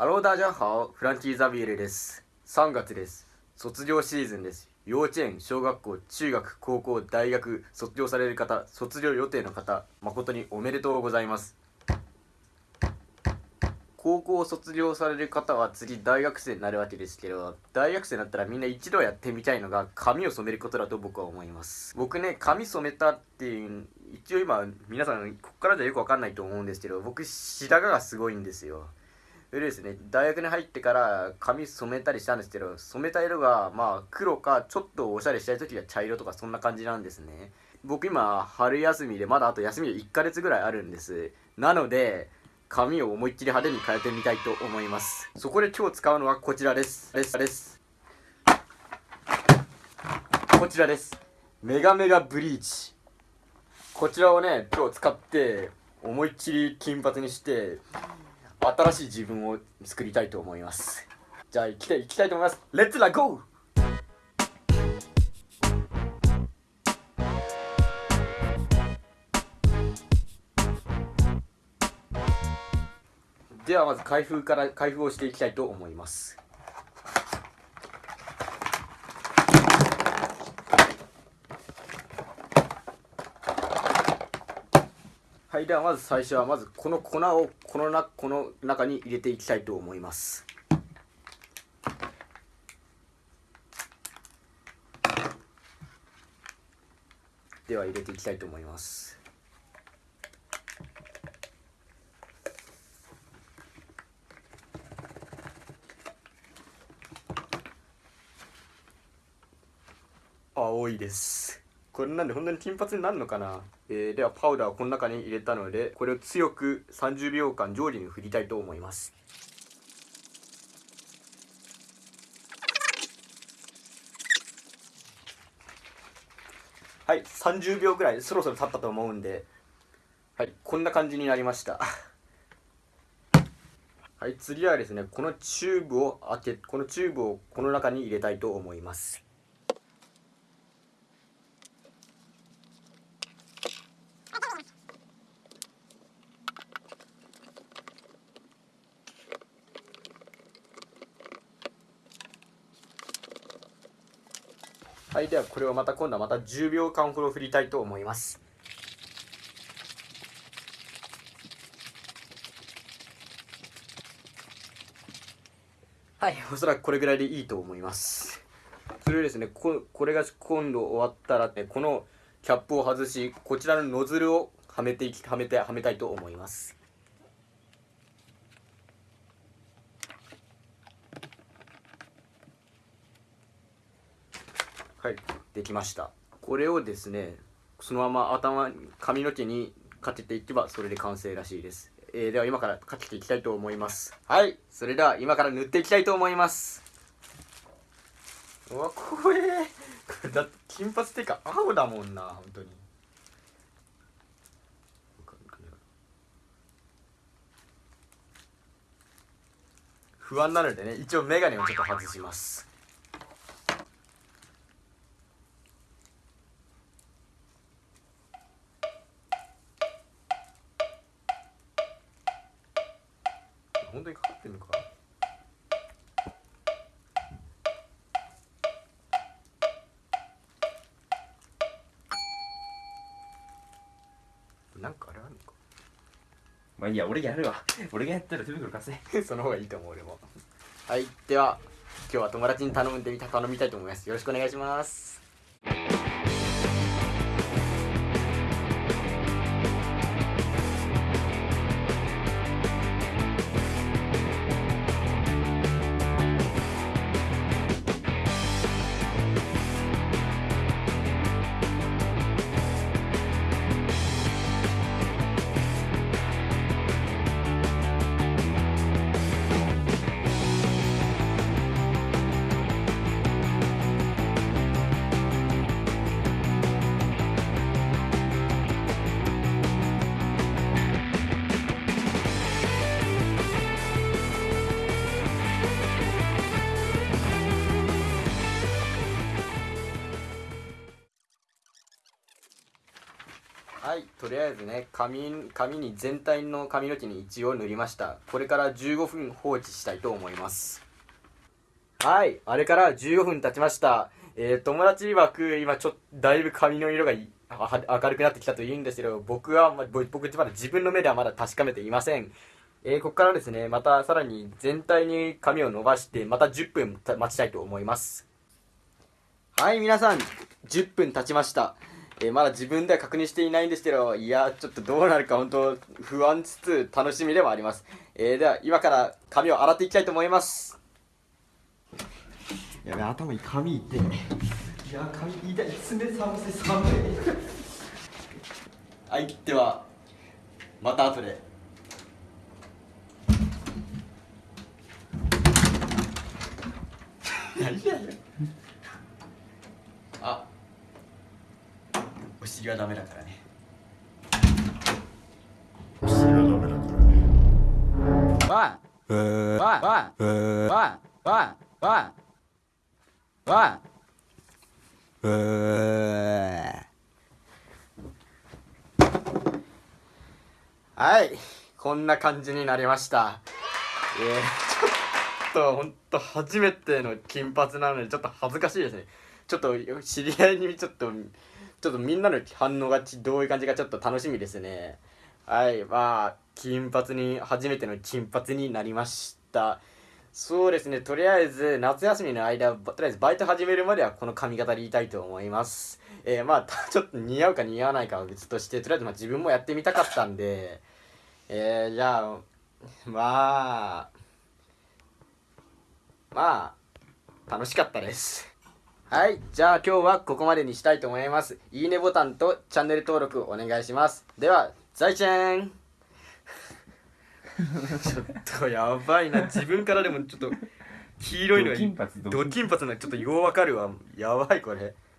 ハローダージャンハオフランキー・ザビエルです。3月です。卒業シーズンです。幼稚園小学校中学高校大学卒業される方卒業予定の方誠におめでとうございます。高校を卒業される方は次大学生になるわけですけど大学生になったらみんな一度やってみたいのが髪を染めることだと僕は思います。僕ね髪染めたっていう一応今皆さんここからじゃよくわかんないと思うんですけど僕白髪がすごいんですよ。れですね。大学に入ってから髪染めたりしたんですけど染めた色がまあ黒かちょっとおしゃれしたい時は茶色とかそんな感じなんですね。僕今春休みでまだあと休みで1ヶ月ぐらいあるんです。なので髪を思いっきり派手に変えてみたいと思います。そこで今日使うのはこちらですです。です。こちらです。メガメガブリーチ。こちらをね今日使って思いっきり金髪にして新しい自分を作りたいと思います。じゃあ行きたい行きたいと思います。レッツラゴー。ではまず開封から開封をしていきたいと思います。はいではまず最初はまずこの粉をこのなこの中に入れていきたいと思います。では入れていきたいと思います。青いです。これなんで本当に金髪になるのかな、えー、ではパウダーをこの中に入れたのでこれを強く30秒間上下に振りたいと思います。はい30秒ぐらいそろそろ経ったと思うんではいこんな感じになりました。はい次はですねこのチューブを開けこのチューブをこの中に入れたいと思います。はいではこれをまた今度はまた10秒間ほど振りたいと思います。はいおそらくこれぐらいでいいと思います。それでですねここれが今度終わったら、ね、このキャップを外しこちらのノズルをはめていきはめてはめたいと思います。できました。これをですねそのまま頭髪の毛にかけていけばそれで完成らしいです、えー、では今からかけていきたいと思います。はい。それでは今から塗っていきたいと思います。うわ怖え。これだって金髪っていうか青だもんな本当に。不安なのでね一応メガネをちょっと外します本当にかかってんのか。なんかあれあるのか。まあいいや俺やるわ。俺がやったら手袋貸せ。その方がいいと思う俺も。はいでは今日は友達に頼んでみた頼みたいと思います。よろしくお願いしますはいとりあえずね髪髪に全体の髪の毛に一応塗りました。これから15分放置したいと思います。はいあれから15分経ちました。えー、友達曰く今ちょっとだいぶ髪の色が明るくなってきたと言うんですけど僕は、ま、僕まだ自分の目ではまだ確かめていません。えー、ここからですねまたさらに全体に髪を伸ばしてまた10分待ちたいと思います。はい皆さん10分経ちました。えー、まだ自分では確認していないんですけど、いや、ちょっとどうなるか本当不安つつ楽しみではあります。えー、では今から髪を洗っていきたいと思います。やべ、頭に髪いって。いや、髪痛い。冷寒せ寒い。はい、では、また後で。何やあ薬はダメだからね。薬はダメだからねはい。こんな感じになりました、えー、ちょっとほんと初めての金髪なのでちょっと恥ずかしい。ですねちょっと知り合い。にちょっとちょっとみんなの反応がどういう感じかちょっと楽しみですね。はいまあ金髪に初めての金髪になりました。そうですねとりあえず夏休みの間とりあえずバイト始めるまではこの髪型でいたいと思います。えー、まあ ちょっと似合うか似合わないかは別としてとりあえずま自分もやってみたかったんで。えー、じゃあまあまあ楽しかったです。はい。じゃあ今日はここまでにしたいと思います。いいねボタンとチャンネル登録お願いします。では、在チェンちょっとやばいな。自分からでもちょっと黄色いのがド金髪ド金髪なちょっとようわかるわ。やばいこれ。